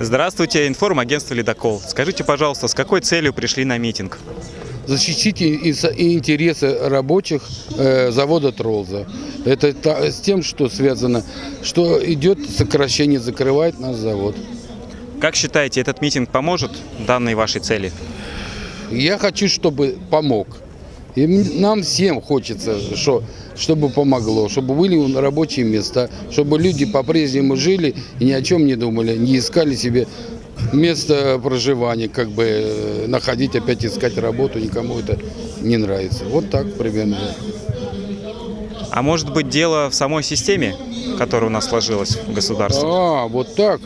Здравствуйте, информагентство «Ледокол». Скажите, пожалуйста, с какой целью пришли на митинг? защитить интересы рабочих э, завода Тролза. Это с тем, что связано, что идет сокращение, закрывает наш завод. Как считаете, этот митинг поможет данной вашей цели? Я хочу, чтобы помог. И нам всем хочется, что, чтобы помогло, чтобы были рабочие места, чтобы люди по-прежнему жили и ни о чем не думали, не искали себе место проживания, как бы э, находить, опять искать работу, никому это не нравится. Вот так примерно. А может быть дело в самой системе, которая у нас сложилась в государстве? А, вот так.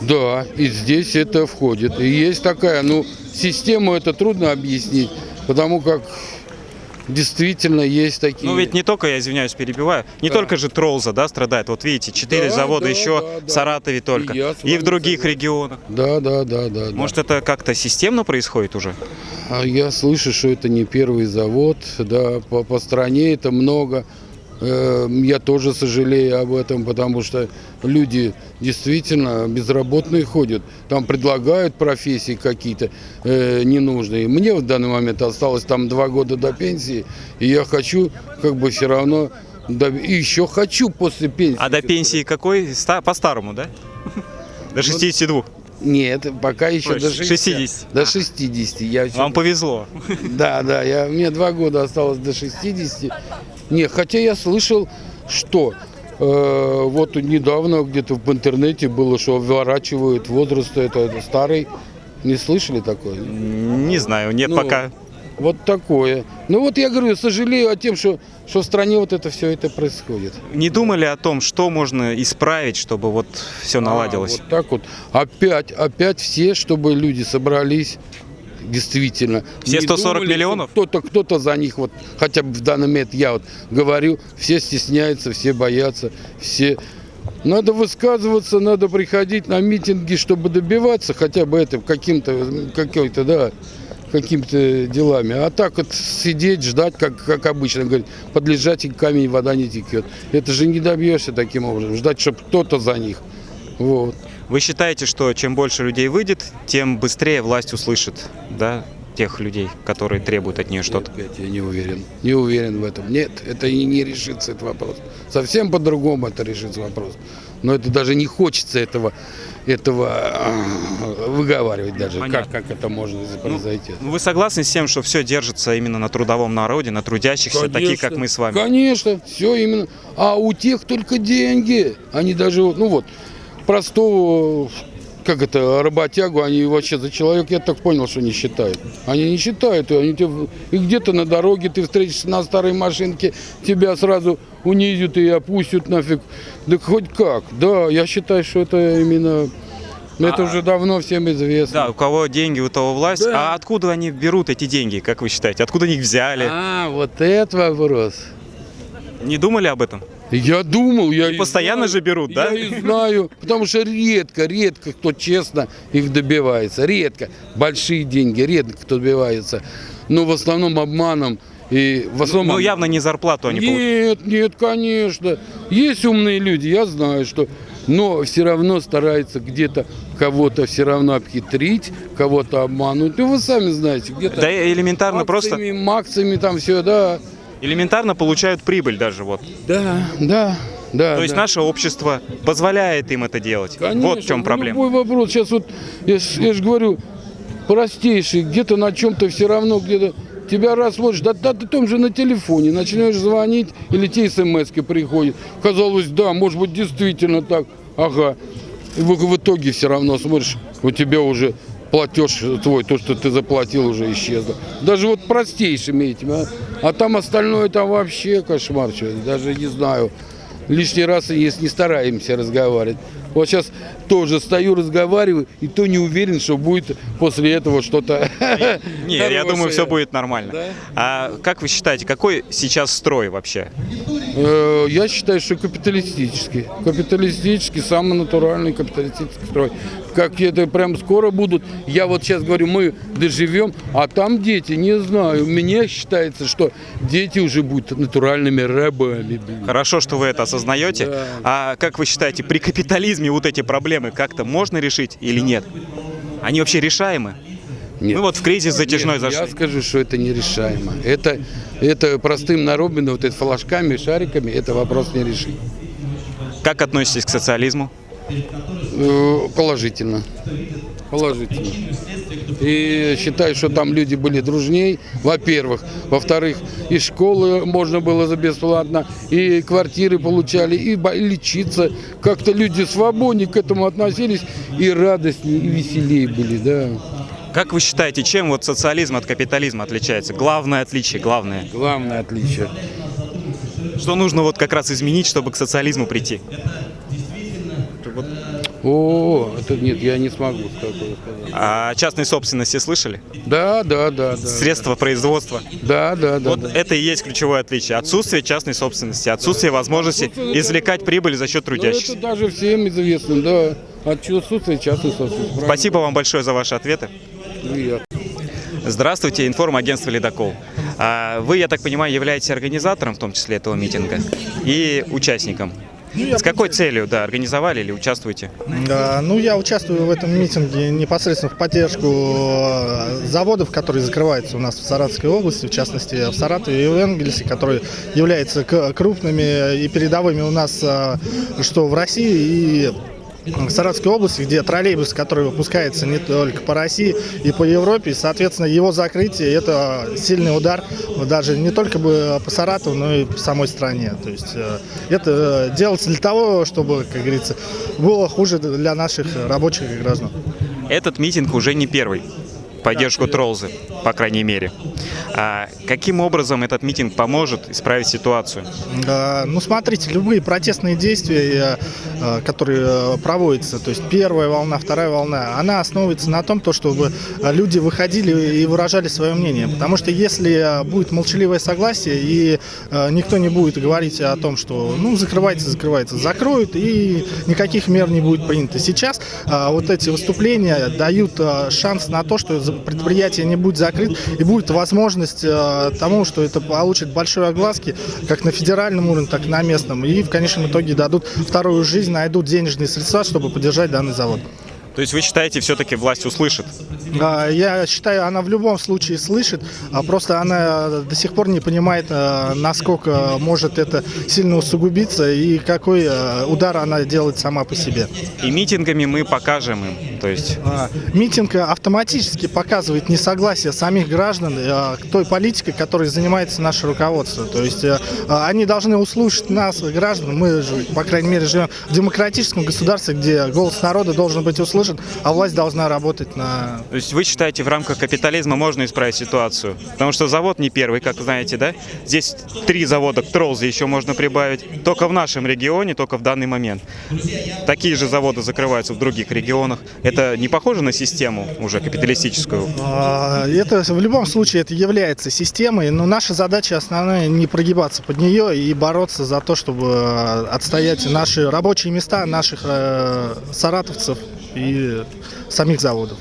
Да, и здесь это входит. И есть такая, ну, систему это трудно объяснить, потому как действительно есть такие... Ну ведь не только, я извиняюсь, перебиваю, не только же Тролза, да, страдает. Вот видите, четыре Да, завода да, еще да, в да. Саратове только, И и, в других согласен. регионах. Да, да, да, да. да. Может это как-то системно происходит уже? А я слышу, что это не первый завод, да, по, по стране это много. Э, Я тоже сожалею об этом, потому что люди действительно безработные ходят. Там предлагают профессии какие-то э, ненужные. Мне в данный момент осталось там два года до пенсии, и я хочу как бы все равно... И еще хочу после пенсии. А до пенсии какой? Ста- По-старому, да? До 62. Нет, пока еще Ой, до 60. 60. До 60. Я всё- Вам повезло. Да, да, я, мне два года осталось до 60. Не, хотя я слышал, что э, вот недавно где-то в интернете было, что вворачивают возраст это, это старый. Не слышали такое? Не знаю, нет Ну, пока. Вот такое. Ну вот я говорю, сожалею о тем, что, что в стране вот это все это происходит. Не думали о том, что можно исправить, чтобы вот все наладилось? А, вот так вот. Опять, опять все, чтобы люди собрались. Действительно. Все Не 140 думали, миллионов? Кто-то, кто-то за них, вот, хотя бы в данный момент я вот говорю, все стесняются, все боятся, все... Надо высказываться, надо приходить на митинги, чтобы добиваться хотя бы это каким-то, какой-то, да, какими-то делами. А так вот сидеть, ждать, как, как обычно, говорит, под лежачий камень вода не текет. Это же не добьешься таким образом. Ждать, чтобы кто-то за них. Вот. Вы считаете, что чем больше людей выйдет, тем быстрее власть услышит, да, тех людей, которые требуют от нее что-то? Я не уверен. Не уверен в этом. Нет, это и не решится этот вопрос. Совсем по-другому это решится вопрос. Но это даже не хочется этого, этого а, выговаривать даже. Как, Понятно. как это может произойти. Ну, Вы согласны с тем, что все держится именно на трудовом народе, на трудящихся, таких как мы с вами? Конечно, все именно. А у тех только деньги. Они даже, ну вот, простого, как это, работягу, они вообще за человека, я так понял, что не считают. Они не считают, и, они и где-то на дороге ты встретишься на старой машинке, тебя сразу унизят и опустят нафиг. Да хоть как, да, я считаю, что это именно, это А- уже давно всем известно. Да, у кого деньги, у того власть. Да. А откуда они берут эти деньги, как вы считаете? Откуда они их взяли? А, вот это вопрос. Не думали об этом? Я думал, я и постоянно знаю, же берут, да? Я и знаю, потому что редко, редко кто честно их добивается. Редко. Большие деньги, редко кто добивается. Но в основном обманом. И в основном... Ну, явно не зарплату они получают. Нет, нет, конечно. Есть умные люди, я знаю, что... Но все равно стараются где-то кого-то все равно обхитрить, кого-то обмануть. Ну, вы сами знаете, где-то... Да элементарно просто, акциями, максами там все, да. Элементарно получают прибыль даже вот. Да, да, да. То есть да. наше общество позволяет им это делать. Конечно, вот в чем ну, проблема. Любой вопрос. Сейчас вот, я, же говорю, простейший, где-то на чем-то все равно, где-то тебя раз смотришь, да, да ты том же на телефоне, начинаешь звонить, или те смс приходят. Казалось, да, может быть, действительно так, ага. И в, в итоге все равно смотришь, у тебя уже платеж твой, то, что ты заплатил, уже исчезло. Даже вот простейшими этими, а, а там остальное там вообще кошмар, что, даже не знаю. Лишний раз, если не стараемся разговаривать. Вот сейчас тоже стою, разговариваю, и то не уверен, что будет после этого что-то Не, я думаю, все будет нормально. Да? А как вы считаете, какой сейчас строй вообще? Э, Я считаю, что капиталистический. Капиталистический, самый натуральный капиталистический строй. Как это прям скоро будут. Я вот сейчас говорю, мы доживем, а там дети, не знаю. Мне считается, что дети уже будут натуральными рабами. блин. Хорошо, что вы это осознаете. Да. А как вы считаете, при капитализме вот эти проблемы как-то можно решить или нет? Они вообще решаемы? Нет. Мы вот в кризис затяжной Нет, зашли. Я скажу, что это нерешаемо. Это, это простым народом, вот это флажками, шариками, это вопрос не решить. Как относитесь к социализму? Э, Положительно. Положительно. И считаю, что там люди были дружней, во-первых. Во-вторых, и школы можно было за бесплатно, и квартиры получали, и лечиться. Как-то люди свободнее к этому относились, и радостнее, и веселее были, да. Как вы считаете, чем вот социализм от капитализма отличается? Главное отличие, главное. Главное отличие. Что нужно вот как раз изменить, чтобы к социализму прийти? О, это нет, я не смогу такое сказать. А о частной собственности слышали? Да, да, да, да. Средства производства. Да, да, да. Вот да. это и есть ключевое отличие. Отсутствие частной собственности, отсутствие возможности извлекать прибыль за счет Ну, это трудящихся. даже всем известно, да. Отсутствие частной собственности. Спасибо вам большое за ваши ответы. Приятно. Здравствуйте, информагентство «Ледокол». А Вы, я так понимаю, являетесь организатором, в том числе этого митинга, и участником. С какой целью, да, организовали или участвуете? Да, Ну, я участвую в этом митинге непосредственно в поддержку э, заводов, которые закрываются у нас в Саратовской области, в частности в Саратове и в Энгельсе, которые являются крупными и передовыми у нас э, что в России и в Саратовской области, где троллейбус, который выпускается не только по России и по Европе, и, соответственно, его закрытие – это сильный удар даже не только бы по Саратову, но и по самой стране. То есть э, это э, делается для того, чтобы, как говорится, было хуже для наших рабочих и граждан. Этот митинг уже не первый поддержку Тролзы, по крайней мере. А каким образом этот митинг поможет исправить ситуацию? Ну, смотрите, любые протестные действия, э, э, которые э, проводятся, то есть первая волна, вторая волна, она основывается на том, то, чтобы люди выходили и выражали свое мнение. Потому что если будет молчаливое согласие и никто не будет говорить о том, что, ну, закрывается, закрывается, закроют и никаких мер не будет принято. Сейчас вот эти выступления дают шанс на то, что предприятие не будет закрыто и будет возможность э, тому, что это получит большой огласки как на федеральном уровне, так и на местном. И в конечном итоге дадут вторую жизнь, найдут денежные средства, чтобы поддержать данный завод. То есть вы считаете, все-таки власть услышит? А, Я считаю, она в любом случае слышит, а просто она до сих пор не понимает, э, насколько может это сильно усугубиться и какой э, удар она делает сама по себе. И митингами мы покажем им. То есть А, Митинг автоматически показывает несогласие самих граждан э, к той политике, которой занимается наше руководство. То есть а, они должны услышать нас, граждан. Мы, же, по крайней мере, живем в демократическом государстве, где голос народа должен быть услышан, а власть должна работать на То есть вы считаете, в рамках капитализма можно исправить ситуацию? Потому что завод не первый, как знаете, да? Здесь три завода к Тролзе еще можно прибавить. Только в нашем регионе, только в данный момент. Такие же заводы закрываются в других регионах. Это не похоже на систему уже капиталистическую? А, Это в любом случае это является системой, но наша задача основная не прогибаться под нее и бороться за то, чтобы э, отстоять наши рабочие места наших э, саратовцев и самих заводов.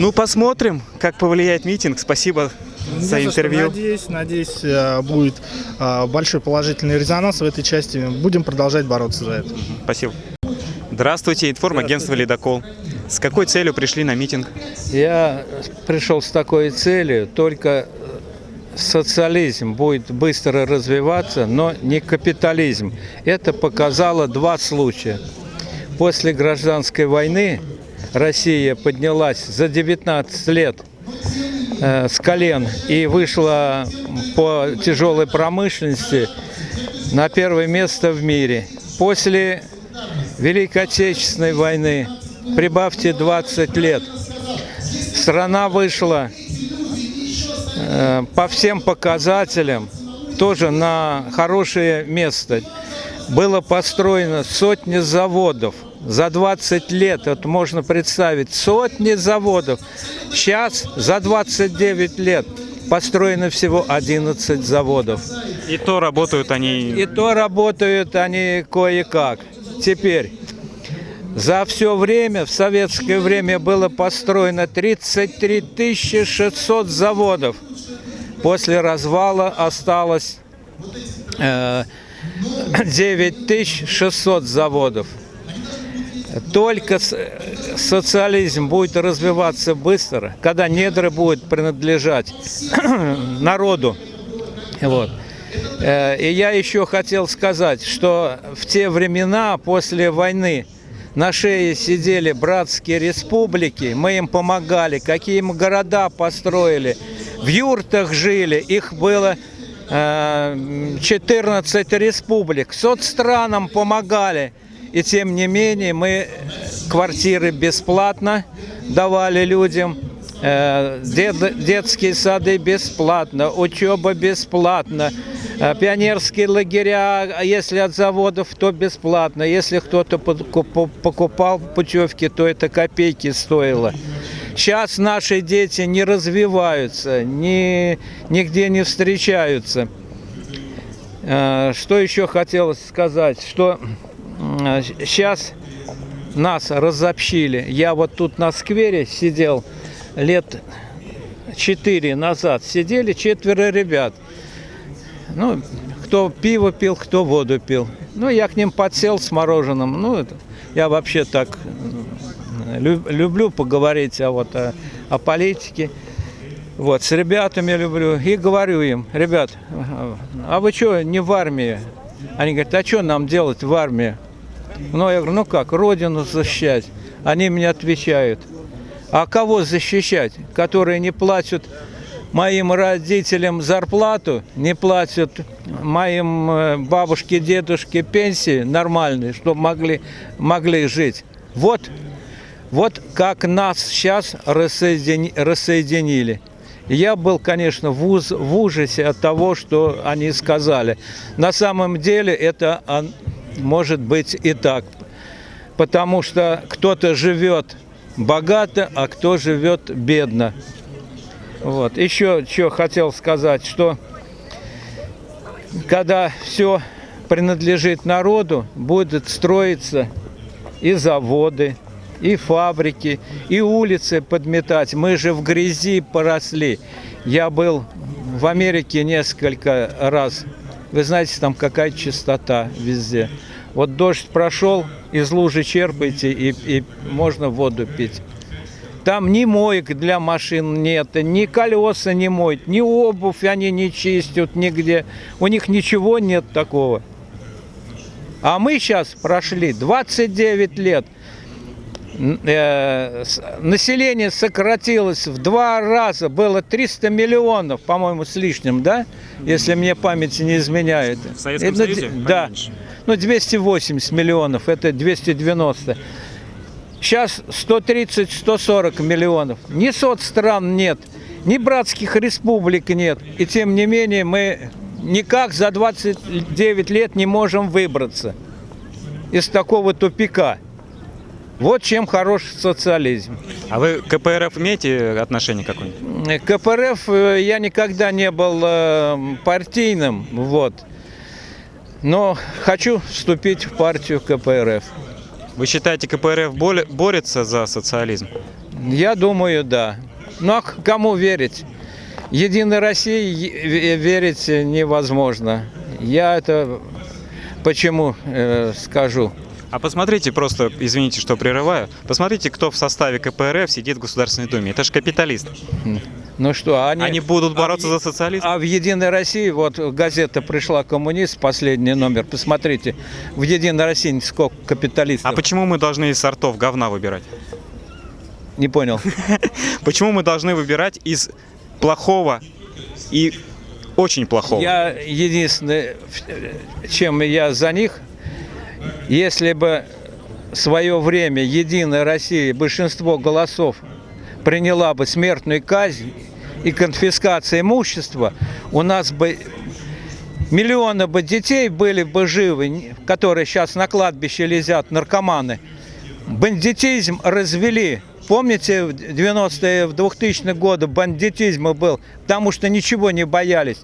Ну, посмотрим, как повлияет митинг. Спасибо за Не за что. интервью. Надеюсь, надеюсь, э, будет э, большой положительный резонанс в этой части. Будем продолжать бороться за это. Спасибо. Здравствуйте, информагентство «Ледокол». С какой целью пришли на митинг? Я пришел с такой целью, только социализм будет быстро развиваться, но не капитализм. Это показало два случая. После гражданской войны Россия поднялась за 19 лет э, с колен и вышла по тяжелой промышленности на первое место в мире. После Великой Отечественной войны, прибавьте 20 лет, страна вышла э, по всем показателям тоже на хорошее место. Было построено сотни заводов. За 20 лет, это можно представить, сотни заводов. Сейчас за 29 лет построено всего 11 заводов. И то работают они... И то работают они кое-как. Теперь, За все время, в советское время было построено 33 600 заводов. После развала осталось э, 9600 заводов. Только социализм будет развиваться быстро, когда недра будут принадлежать народу. Вот. Э, И я еще хотел сказать, что в те времена после войны на шее сидели братские республики, мы им помогали, какие мы города построили, в юртах жили, их было э, 14 республик, соцстранам помогали. И тем не менее мы квартиры бесплатно давали людям, э, дет- детские сады бесплатно, учеба бесплатно, э, пионерские лагеря, а если от заводов, то бесплатно. Если кто-то покуп- покупал путевки, то это копейки стоило. Сейчас наши дети не развиваются, ни, нигде не встречаются. Э, Что еще хотелось сказать, что сейчас нас разобщили. Я вот тут на сквере сидел лет четыре назад. Сидели четверо ребят. Ну, кто пиво пил, кто воду пил. Ну, я к ним подсел с мороженым. Ну, это, я вообще так э, лю- люблю поговорить о, вот, о, о политике. Вот, с ребятами люблю. И говорю им, ребят, а вы что, не в армии? Они говорят, а что нам делать в армии? Ну, я говорю, ну как, родину защищать. Они мне отвечают, а кого защищать? Которые не платят моим родителям зарплату, не платят моим э, бабушке, дедушке пенсии нормальные, чтобы могли, могли жить. Вот, вот как нас сейчас рассоедини- рассоединили. Я был, конечно, в, уз- в ужасе от того, что они сказали. На самом деле это может быть и так. Потому что кто-то живет богато, а кто живет бедно. Вот. Еще что хотел сказать, что когда все принадлежит народу, будут строиться и заводы, и фабрики, и улицы подметать. Мы же в грязи поросли. Я был в Америке несколько раз. Вы знаете, там какая чистота везде. Вот дождь прошел, из лужи черпаете, и, и можно воду пить. Там ни моек для машин нет, ни колеса не моют, ни обувь они не чистят нигде. У них ничего нет такого. А мы сейчас прошли 29 лет. Э, население сократилось в два раза. Было 300 миллионов, по-моему, с лишним, да? Если мне память не изменяет. В Советском Э, ну, Союзе Да. поменьше. Ну, 280 миллионов, это 290. Сейчас 130-140 миллионов. Ни соцстран нет, ни братских республик нет. И тем не менее мы никак за 29 лет не можем выбраться из такого тупика. Вот чем хорош социализм. А вы к КПРФ имеете отношение какое-нибудь? Э, КПРФ э, я никогда не был э, партийным, вот. Но хочу вступить в партию КПРФ. Вы считаете, КПРФ борется за социализм? Я думаю, да. Ну а кому верить? Единой России верить невозможно. Я это почему э, скажу? А посмотрите просто, извините, что прерываю, посмотрите, кто в составе КПРФ сидит в Государственной Думе. Это же капиталист. Ну что, они, Они будут а бороться в- за социализм? А в Единой России, вот газета пришла коммунист, последний номер, посмотрите, в Единой России сколько капиталистов. А почему мы должны из сортов говна выбирать? Не понял. Почему мы должны выбирать из плохого и очень плохого? Я единственное, чем я за них, если бы в свое время Единая Россия большинство голосов приняла бы смертную казнь и конфискацию имущества, у нас бы миллионы бы детей были бы живы, которые сейчас на кладбище лезят, наркоманы. Бандитизм развели. Помните, в 90-е, в 2000-е годы бандитизм был, потому что ничего не боялись.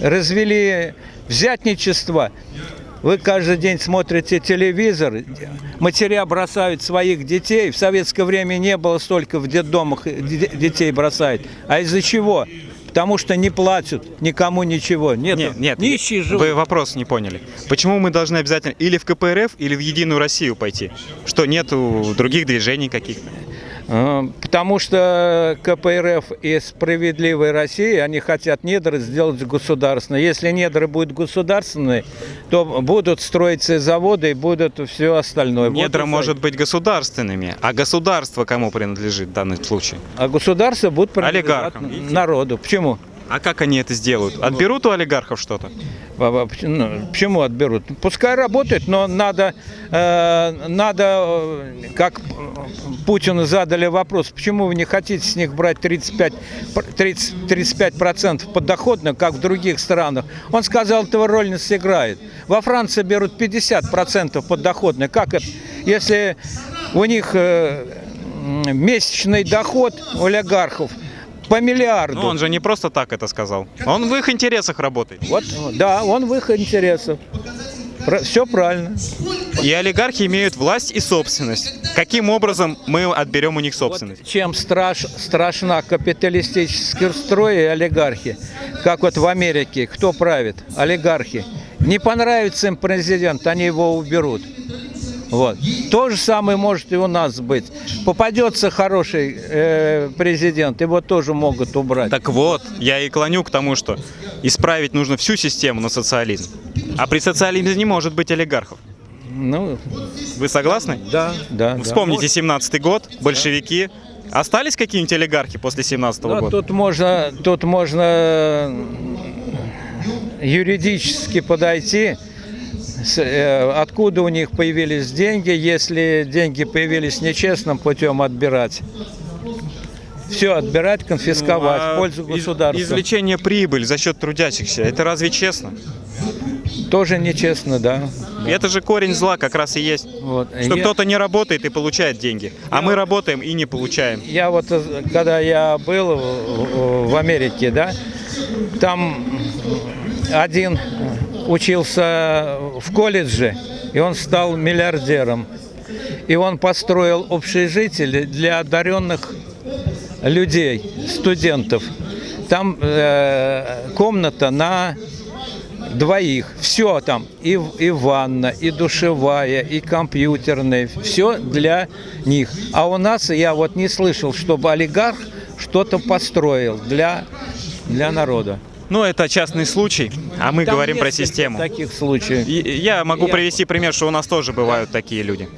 Развели взятничество. Вы каждый день смотрите телевизор, матеря бросают своих детей. В советское время не было столько в детдомах де- детей бросают. А из-за чего? Потому что не платят никому ничего. Нет, Нет, нет, нищие живут. вы вопрос не поняли. Почему мы должны обязательно или в КПРФ, или в Единую Россию пойти? Что нету других движений каких-то? Э, Потому что КПРФ и «Справедливая Россия», они хотят недры сделать государственные. Если недры будут государственные, то будут строиться заводы и будут все остальное. Недра и может быть государственными, а государство кому принадлежит в данном случае? А государство будет принадлежать Олигархам, народу. Почему? А как они это сделают? Отберут у олигархов что-то? Ну, Почему отберут? Пускай работают, но надо, э, надо, э, как Путину задали вопрос, почему вы не хотите с них брать 35, пр- 30, 35% подоходно, как в других странах? Он сказал, этого роль не сыграет. Во Франции берут 50% подоходно. Как это? Если у них э, месячный доход олигархов по миллиарду. Ну, он же не просто так это сказал. Он в их интересах работает. Вот, да, он в их интересах. все правильно. И олигархи имеют власть и собственность. Каким образом мы отберем у них собственность? Чем страш, страшна капиталистический строй и олигархи, как вот в Америке, кто правит? Олигархи. Не понравится им президент, они его уберут. Вот. То же самое может и у нас быть. Попадется хороший э, президент, его тоже могут убрать. Так вот, я и клоню к тому, что исправить нужно всю систему на социализм. А при социализме не может быть олигархов. Ну, Вы согласны? да, да. да. Вспомните 17-й год, большевики. Остались какие-нибудь олигархи после 17 Да, года? тут можно, тут можно юридически подойти, откуда у них появились деньги, если деньги появились нечестным путем отбирать. Все отбирать, конфисковать А в пользу государства. Извлечение прибыли за счет трудящихся, это разве честно? Тоже нечестно, да. Это же корень зла как раз и есть. Вот. Что Я- кто-то не работает и получает деньги, а мы работаем и не получаем. Я вот, э, когда я был в Америке, да, там один учился в колледже, и он стал миллиардером. И он построил общежитие для одаренных людей, студентов. Там э, комната на двоих. Все там, и, и ванна, и душевая, и компьютерная, все для них. А у нас я вот не слышал, чтобы олигарх что-то построил для, для народа. Ну, это частный случай, а мы Там говорим про систему. таких случаев. Я могу Я- привести пример, что у нас тоже бывают такие люди.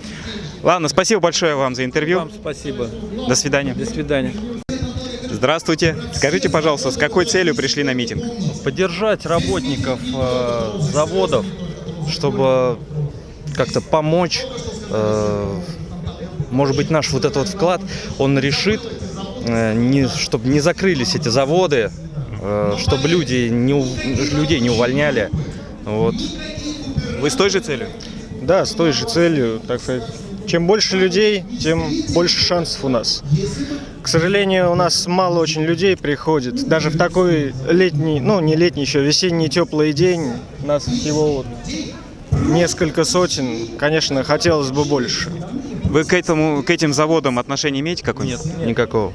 Ладно, спасибо большое вам за интервью. Вам спасибо. До свидания. До свидания. Здравствуйте. Скажите, пожалуйста, с какой целью пришли на митинг? поддержать работников э, заводов, чтобы как-то помочь. э, может быть, наш вот этот вот вклад, он решит, э, не, чтобы не закрылись эти заводы, чтобы люди не, людей не увольняли. Вот. Вы с той же целью? Да, с той же целью, так сказать. Чем больше людей, тем больше шансов у нас. К сожалению, у нас мало очень людей приходит. Даже в такой летний, ну не летний еще, весенний теплый день нас всего вот несколько сотен. Конечно, хотелось бы больше. Вы к, этому, к этим заводам отношение имеете какое-нибудь? Нет, никакого.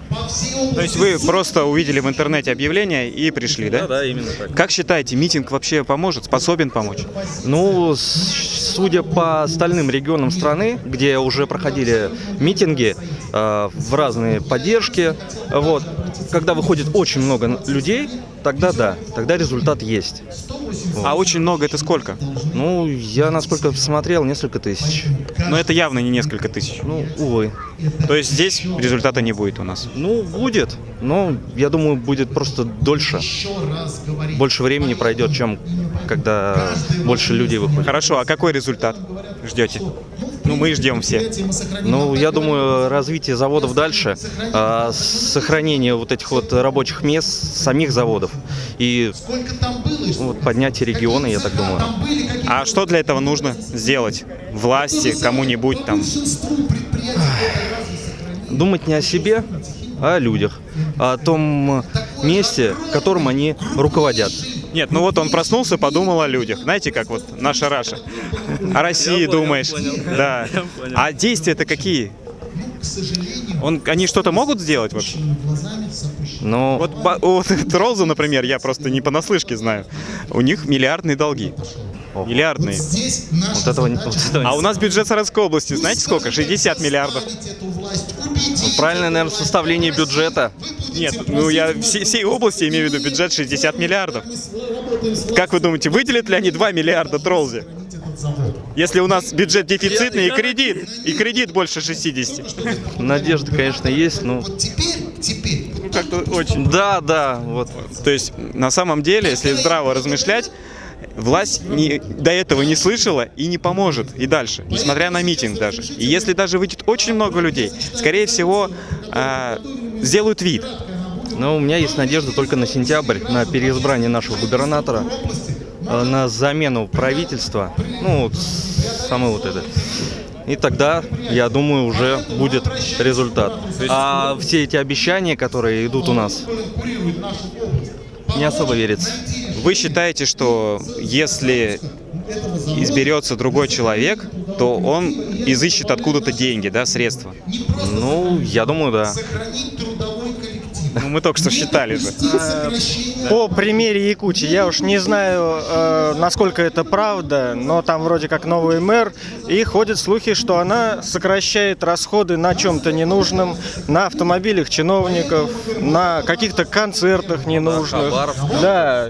То есть вы просто увидели в интернете объявление и пришли, да? да, именно так. Как считаете, митинг вообще поможет, способен помочь? Ну, судя по остальным регионам страны, где уже проходили митинги э, в разные поддержки, вот, когда выходит очень много людей, тогда да, тогда результат есть. А очень много это сколько? Ну, я насколько смотрел, несколько тысяч. Но это явно не несколько тысяч. Ну, увы. То есть здесь результата не будет у нас. Ну, будет, но я думаю, будет просто дольше. Больше времени пройдет, чем когда больше людей выходит. Хорошо, а какой результат ждете? Ну, мы ждем все. Ну, я думаю, развитие заводов дальше, а, сохранение вот этих вот рабочих мест самих заводов и вот, поднятие региона, я так думаю. А что для этого нужно сделать? Власти, кому-нибудь там? Думать не о себе, а о людях, о том месте, которым они руководят. Нет, ну вот он проснулся, подумал о людях. Знаете, как вот наша Раша. О России думаешь. Да. А действия-то какие? Он, они что-то могут сделать вообще? Ну, Вот по- у вот Ролза, например, я просто не понаслышке знаю. У них миллиардные долги. Миллиардные. вот этого, не- вот этого А у нас бюджет Саратовской области, знаете сколько? 60 миллиардов. Правильное, наверное, составление бюджета. Нет, ну я все- всей области имею в виду бюджет 60 миллиардов. Как вы думаете, выделят ли они 2 миллиарда Тролзе? Если у нас бюджет дефицитный и кредит, и кредит больше 60. Надежда, конечно, есть, но... Ну, как-то очень. Да, да, вот. То есть, на самом деле, если здраво размышлять, власть не- до этого не слышала и не поможет и дальше, несмотря на митинг даже. И если даже выйдет очень много людей, скорее всего, а, сделают вид. Но у меня есть надежда только на сентябрь, на переизбрание нашего губернатора, э, на замену правительства, ну, вот самое вот это. И тогда, я думаю, уже будет результат. А все эти обещания, которые идут у нас, не особо верится. Вы считаете, что если изберется другой человек, то он изыщет откуда-то деньги, да, средства? Ну, я думаю, да. Ну, мы только что считали же. По примере Якутии, я уж не знаю, э, насколько это правда, но там вроде как новый мэр, и ходят слухи, что она сокращает расходы на чем-то ненужном, на автомобилях чиновников, на каких-то концертах ненужных. хабаров. Да,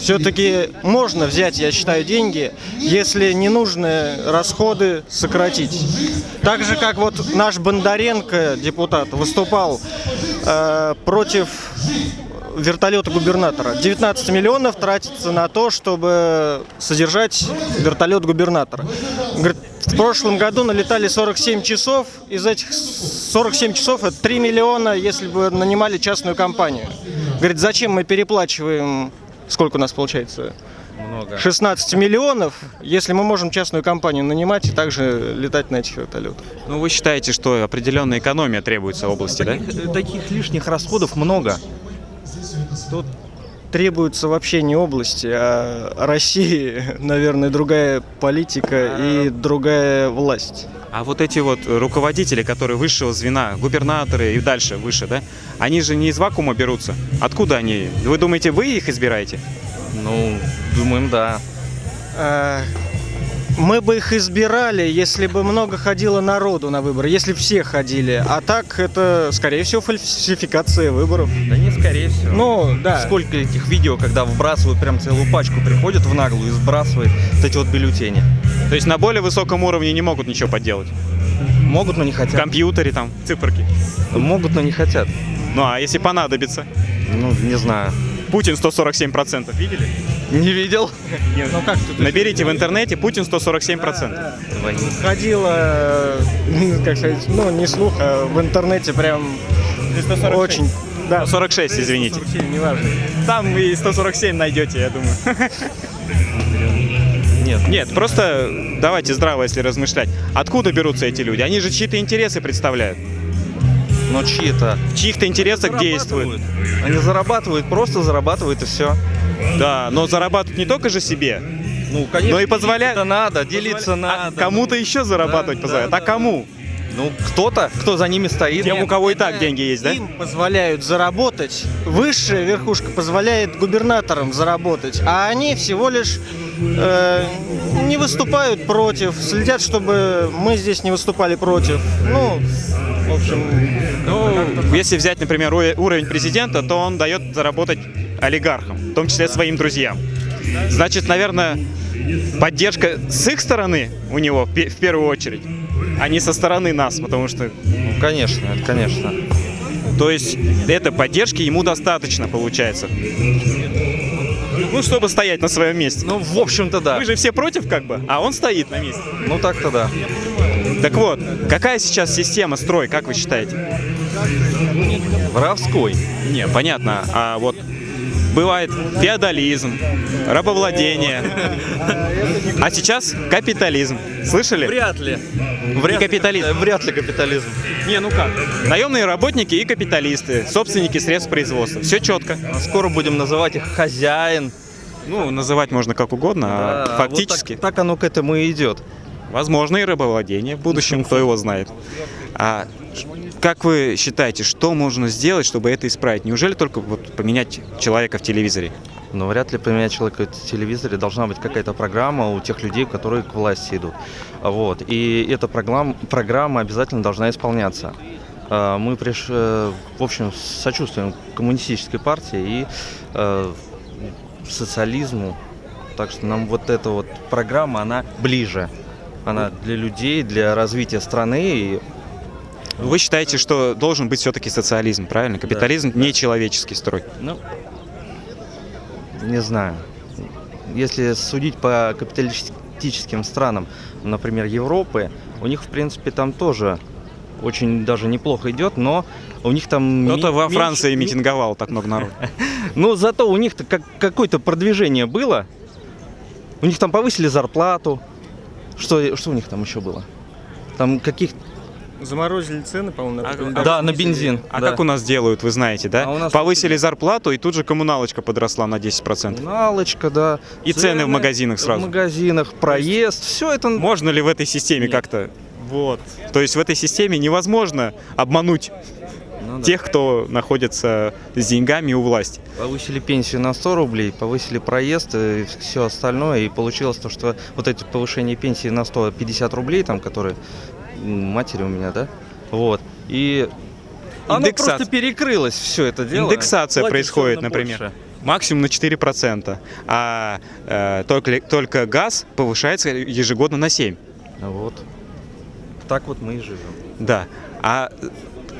все-таки можно взять, я считаю, деньги, если ненужные расходы сократить. Так же, как вот наш Бондаренко, депутат, выступал э, против вертолета губернатора. 19 миллионов тратится на то, чтобы содержать вертолет губернатора. Говорит, в прошлом году налетали 47 часов, из этих 47 часов это 3 миллиона, если бы нанимали частную компанию. Говорит, зачем мы переплачиваем, сколько у нас получается? Много. 16 миллионов, если мы можем частную компанию нанимать и также летать на этих вертолетах. Ну, вы считаете, что определенная экономия требуется в области, да? Таких, таких лишних расходов много. Тут требуется вообще не области, а России, наверное, другая политика и другая власть. А вот эти вот руководители, которые высшего звена, губернаторы и дальше выше, да, они же не из вакуума берутся. Откуда они? Вы думаете, вы их избираете? Ну, думаем, да. А, Мы бы их избирали, если бы много ходило народу на выборы, если бы все ходили. А так это, скорее всего, фальсификация выборов. Да не, скорее всего. Ну, да. Сколько этих видео, когда вбрасывают прям целую пачку, приходят в наглую и сбрасывают вот эти вот бюллетени. То есть на более высоком уровне не могут ничего поделать. Могут, но не В хотят. компьютере там, циферки. Могут, но не хотят. Ну а если понадобится? Ну, не знаю. Путин 147%, видели? Не видел? Ну как тут? Наберите в интернете Путин 147%. Ходило, э, как сказать, ну не слух, а в интернете прям очень... Да, 146, извините. 47, неважно. Там и 147 найдете, я думаю. Нет. Нет, просто давайте здраво, если размышлять. Откуда берутся эти люди? Они же чьи-то интересы представляют. Но чьи-то. В чьих-то интересах действуют. Они зарабатывают, просто зарабатывают и все. Да, но зарабатывают не только же себе, Ну, конечно. но и позволяют... делиться надо, делиться А надо. кому-то еще зарабатывать Да, позволяют. да, а кому? Ну, кто-то, кто за ними стоит. Тем, у кого и так деньги есть, да? Им позволяют заработать, высшая верхушка позволяет губернаторам заработать, а они всего лишь э, не выступают против, следят, чтобы мы здесь не выступали против. Ну, в общем, Ну, если взять, например, уро- уровень президента, то он дает заработать олигархам, в том числе своим друзьям. Значит, наверное, поддержка с их стороны у него в пе- в первую очередь, а не со стороны нас, потому что, Ну, конечно, это конечно. то есть, этой поддержки ему достаточно получается. Ну, чтобы стоять на своем месте. Ну, в общем-то, да. Вы же все против, как бы, а он стоит на месте. Ну, так-то да. Так вот, какая сейчас система строй, как вы считаете? Воровской. Не, понятно. А вот бывает феодализм, рабовладение. А сейчас капитализм. Слышали? Вряд ли. Вряд ли капитализм. Вряд ли капитализм. Не, ну как? Наемные работники и капиталисты, собственники средств производства. Все четко. Скоро будем называть их хозяин. Ну, называть можно как угодно, Да, а вот фактически, так, так оно к этому и идет. возможно, и рыбовладение в будущем, кто его знает. А как вы считаете, что можно сделать, чтобы это исправить? Неужели только вот поменять человека в телевизоре? Но вряд ли поменять человека в телевизоре должна быть какая-то программа у тех людей, которые к власти идут. Вот. И эта программа, программа обязательно должна исполняться. А, Мы приш... э, в общем, сочувствуем коммунистической партии и э, социализму. Так что нам вот эта вот программа, она ближе. Она для людей, для развития страны. И Вы считаете, что должен быть все-таки социализм, правильно? Капитализм не человеческий строй. Ну, не знаю. Если судить по капиталистическим странам, например, Европы, у них, в принципе, там тоже очень даже неплохо идет, но у них там... Кто-то ми- во меньше- Франции ми- митинговал так много народу. Ну, зато у них-то как, какое-то продвижение было. У них там повысили зарплату. Что, что у них там еще было? Там каких... Заморозили цены, по-моему, на А- а- да, на бензин. А да. как у нас делают, вы знаете, да? А у нас Повысили зарплату, и тут же коммуналочка подросла на 10%. Налочка, да. И цены в магазинах сразу. В магазинах, проезд, все это... Можно ли в этой системе Нет. как-то... Вот. То есть в этой системе невозможно обмануть Ну да. тех, кто находится с деньгами у власти. Повысили пенсию на 100 рублей, повысили проезд и все остальное. И получилось то, что вот эти повышения пенсии на 150 рублей, там, которые матери у меня, да? Вот. И оно Индексация. просто перекрылось все это дело. Индексация Платишь происходит, например. больше. Максимум на 4%. А э, только, только газ повышается ежегодно на 7%. Вот. Так вот мы и живем. Да. А э,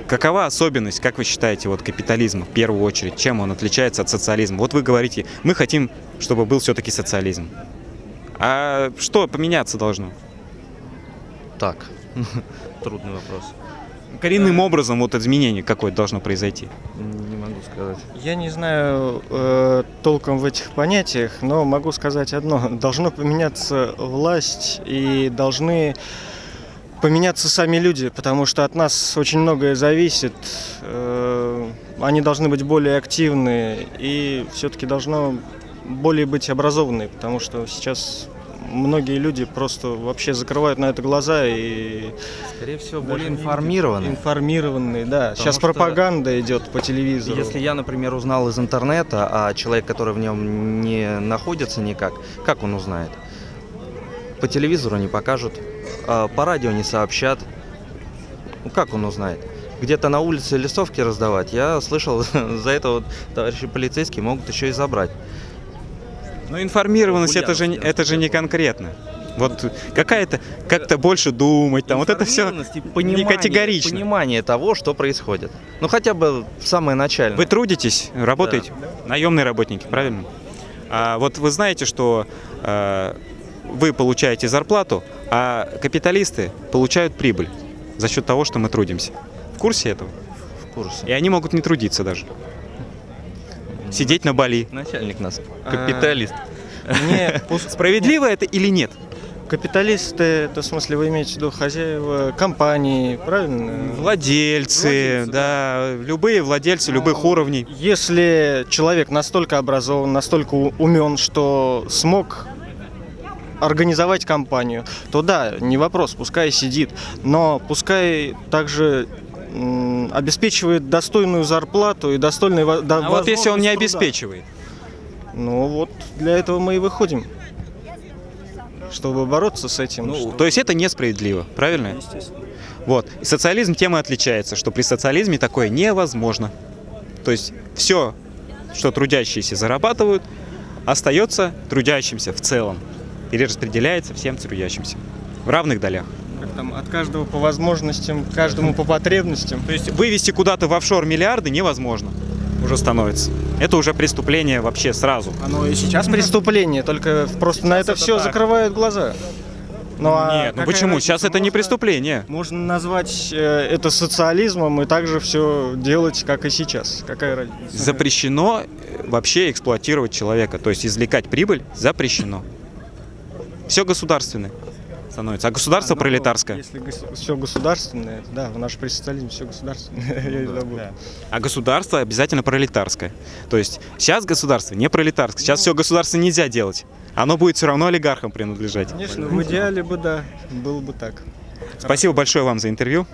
какова особенность, как вы считаете, вот капитализма в первую очередь? Чем он отличается от социализма? Вот вы говорите, мы хотим, чтобы был все-таки социализм. А что поменяться должно? Так. Трудный вопрос. Коренным образом вот изменение какое должно произойти. Не могу сказать. Я не знаю э, толком в этих понятиях, но могу сказать одно. Должно поменяться власть и должны поменяться сами люди, потому что от нас очень многое зависит. Э, они должны быть более активны и все-таки должно более быть образованные, потому что сейчас многие люди просто вообще закрывают на это глаза и Скорее всего, более информированные. информированные, да. Потому Сейчас пропаганда идет по телевизору. Если я, например, узнал из интернета, а человек, который в нем не находится никак, как он узнает? По телевизору не покажут, по радио не сообщат. Ну как он узнает? Где-то на улице листовки раздавать. Я слышал, за это вот товарищи полицейские могут еще и забрать. Но информированность это же, не- это же не конкретно. Вот какая-то, как-то больше думать, там, вот это все и не понимание- категорично. Понимание того, что происходит. Ну хотя бы в самое начальное. Вы трудитесь, работаете, наемные работники, правильно? А вот вы знаете, что э, вы получаете зарплату, а капиталисты получают прибыль за счет того, что мы трудимся. В курсе этого? в курсе. И они могут не трудиться даже. Сидеть на Бали. Начальник нас, А, капиталист. Мне Справедливо это или нет? Капиталисты, это в смысле вы имеете в виду хозяева компании, правильно? Владельцы, Владельцы, да, любые владельцы любых уровней. Если человек настолько образован, настолько умен, что смог организовать компанию, то да, не вопрос, пускай сидит, но пускай также обеспечивает достойную зарплату и достойный да, А вот если он не труда. обеспечивает, Ну вот для этого мы и выходим, чтобы бороться с этим. ну, что- то есть это несправедливо, правильно? Естественно. Вот. И социализм тем и отличается, что при социализме такое невозможно. То есть все, что трудящиеся зарабатывают, остается трудящимся в целом. Перераспределяется всем трудящимся. В равных долях. Как там, от каждого по возможностям, каждому по потребностям. То есть вывести куда-то в офшор миллиарды невозможно. Уже становится. Это уже преступление вообще сразу. Оно и сейчас преступление, только просто на это это все так. закрывают глаза. Ну, а Нет, ну почему? разница? Сейчас это не преступление. Можно назвать э, это социализмом и также все делать, как и сейчас. Какая разница? Запрещено э, вообще эксплуатировать человека. То есть извлекать прибыль запрещено. Все государственное. становится. А государство Ну, пролетарское? Если все государственное, да, в наш при социализме все государственное. Я и забыл. А государство обязательно пролетарское. То есть сейчас государство не пролетарское. Сейчас все государство нельзя делать. Оно будет все равно олигархам принадлежать. Конечно, в идеале бы, да, было бы так. Спасибо большое вам за интервью.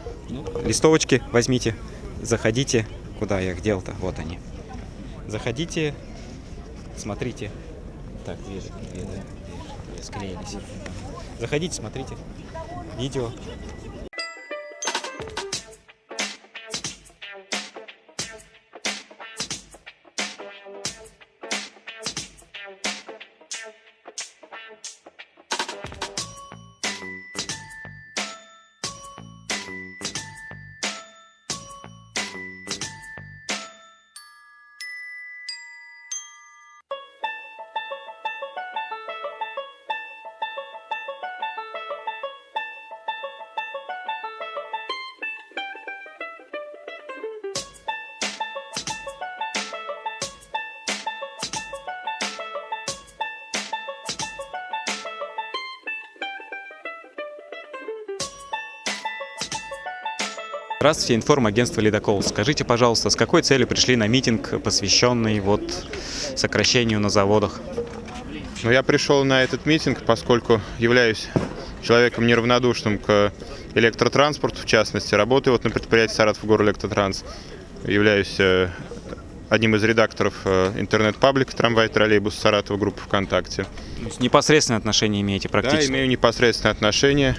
Листовочки возьмите, заходите. Куда я их дел-то? Вот они. Заходите, смотрите. Так, две, две, да, две, две склеились. Заходите, смотрите. Видео. Здравствуйте, информагентство «Ледокол». Скажите, пожалуйста, с какой целью пришли на митинг, посвященный вот сокращению на заводах? Но я пришел на этот митинг, поскольку являюсь человеком неравнодушным к электротранспорту, в частности. Работаю вот на предприятии Саратов Горэлектротранс. Являюсь э, одним из редакторов э, интернет-паблика «Трамвай троллейбус Саратова» группы ВКонтакте. Непосредственное отношение имеете Да, практически? имею непосредственное отношение.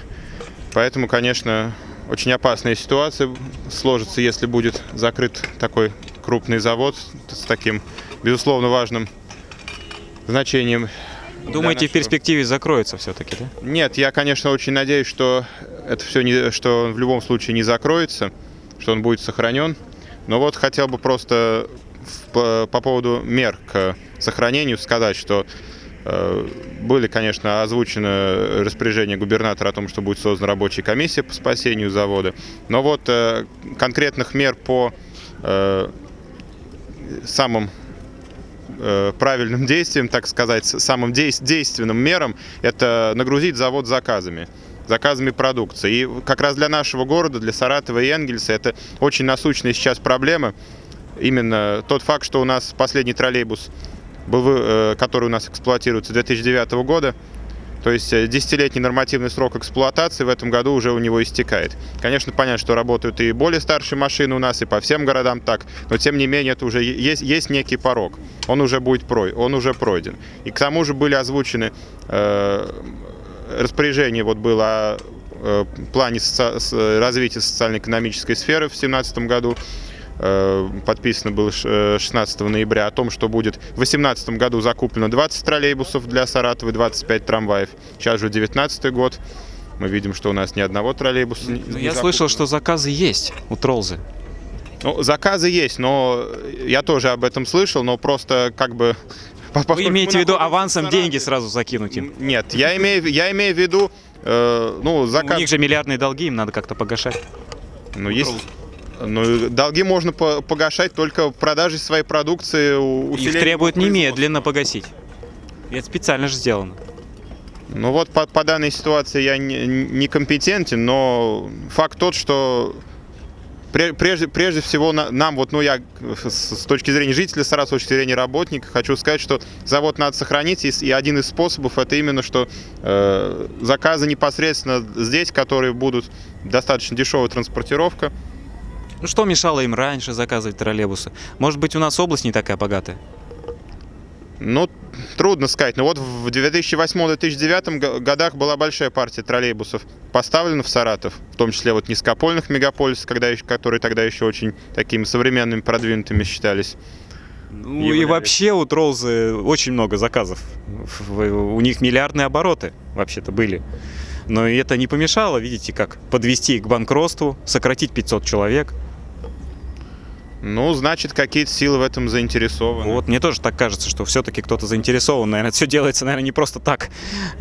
Поэтому, конечно, очень опасная ситуация сложится, если будет закрыт такой крупный завод с таким, безусловно, важным значением. Думаете, для в перспективе закроется все-таки, да? Нет, я, конечно, очень надеюсь, что это все не, что он в любом случае не закроется, что он будет сохранен. Но вот хотел бы просто в- по, по поводу мер к сохранению сказать, что были, конечно, озвучены распоряжения губернатора о том, что будет создана рабочая комиссия по спасению завода. Но вот э, конкретных мер по э, самым э, правильным действием, так сказать, самым дейс- действенным мерам, это нагрузить завод заказами заказами продукции. И как раз для нашего города, для Саратова и Энгельса, это очень насущная сейчас проблема. Именно тот факт, что у нас последний троллейбус, был, э, который у нас эксплуатируется с 2009 года, то есть э, десятилетний нормативный срок эксплуатации в этом году уже у него истекает. Конечно, понятно, что работают и более старшие машины у нас, и по всем городам так, но тем не менее это уже есть, есть некий порог. Он уже будет прой, он уже пройден. И к тому же были озвучены э, распоряжение вот было о э, плане соци- с- развития социально-экономической сферы в 2017 году. Э, Подписано было ш- э, 16 ноября о том, что будет в 2018 году закуплено 20 троллейбусов для Саратова и 25 трамваев. Сейчас же 19 год. Мы видим, что у нас ни одного троллейбуса не Ну, не я слышал, закуплено. что заказы есть у Тролзы. Ну, заказы есть, но я тоже об этом слышал, но просто как бы... Вы имеете в виду авансом Саратове- деньги сразу закинуть им? Нет, я имею, я имею в виду, э, ну, У заказ... них же миллиардные долги, им надо как-то погашать. Ну, есть... Ну, долги можно по- погашать только продажей своей продукции. Их требуют немедленно погасить. И это специально же сделано. Ну вот по, по данной ситуации я не, не компетентен, но факт тот, что пре- прежде, прежде всего на- нам, вот, ну я с, точки зрения жителя Саратова, с точки зрения работника, хочу сказать, что завод надо сохранить, и, и один из способов это именно, что э, заказы непосредственно здесь, которые будут достаточно дешевая транспортировка, Ну что мешало им раньше заказывать троллейбусы? Может быть, у нас область не такая богатая? Ну, трудно сказать. Но вот в 2008-2009 го- годах была большая партия троллейбусов поставлена в Саратов, в том числе вот низкопольных мегаполисов, когда еще, которые тогда еще очень такими современными, продвинутыми считались. Ну и Являлись. вообще у Тролзы очень много заказов. У них миллиардные обороты вообще-то были. Но и это не помешало, видите, как подвести их к банкротству, сократить 500 человек. Ну, значит, какие-то силы в этом заинтересованы. Вот, мне тоже так кажется, что все-таки кто-то заинтересован. Наверное, все делается, наверное, не просто так.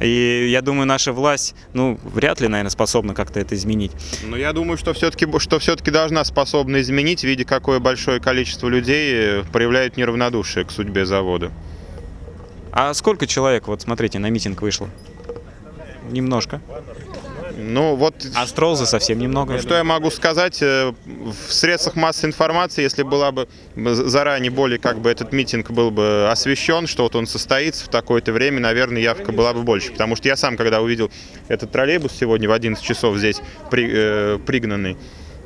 И я думаю, наша власть, ну, вряд ли, наверное, способна как-то это изменить. Но я думаю, что все-таки что все-таки должна способна изменить, видя какое большое количество людей э, проявляет неравнодушие к судьбе завода. А сколько человек, вот смотрите, на митинг вышло? немножко. Ну вот А Стролза совсем немного. я Что я могу сказать? э, В средствах массовой информации, если была бы заранее более как бы этот митинг был бы освещен, что вот он состоится в такое-то время, наверное, явка была бы больше. Потому что я сам, когда увидел этот троллейбус сегодня в 11 часов здесь при- э, пригнанный,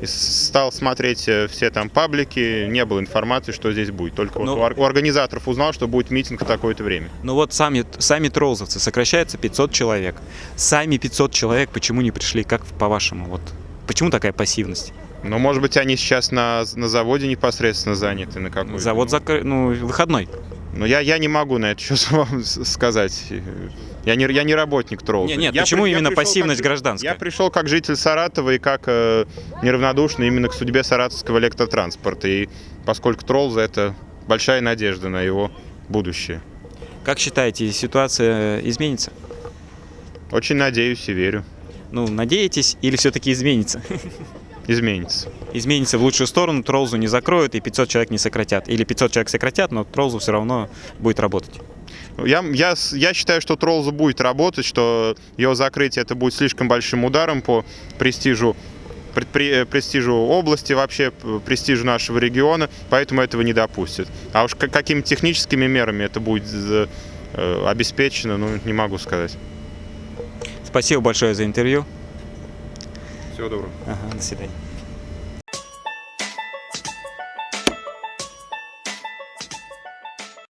и стал смотреть э, все там паблики, не было информации, что здесь будет. Только вот Ну- у ор- у организаторов узнал, что будет митинг в такое-то время. Ну вот сами, сами троллзовцы, сокращается 500 человек. Сами 500 человек почему не пришли, как по-вашему? Вот почему такая пассивность? Но, может быть, они сейчас на, на заводе непосредственно заняты, на какой Завод закрыт, ну, выходной. Но я, я не могу на это счет вам сказать. Я не, я не работник тролла. Не, нет, почему именно пассивность гражданская? Я пришел как житель Саратова и как э, неравнодушный именно к судьбе саратовского электротранспорта. И поскольку тролл за это большая надежда на его будущее. Как считаете, ситуация изменится? Очень надеюсь и верю. Ну, надеетесь или все-таки изменится? Изменится. Изменится в лучшую сторону, Троллзу не закроют и 500 человек не сократят. Или 500 человек сократят, но Троллзу все равно будет работать. Я, я, я считаю, что Троллза будет работать, что его закрытие это будет слишком большим ударом по престижу предпри- э, престижу области, вообще престижу нашего региона, поэтому этого не допустят. А уж ка- какими техническими мерами это будет э, э, обеспечено, ну, не могу сказать. Спасибо большое за интервью. Всего доброго. Ага, до свидания.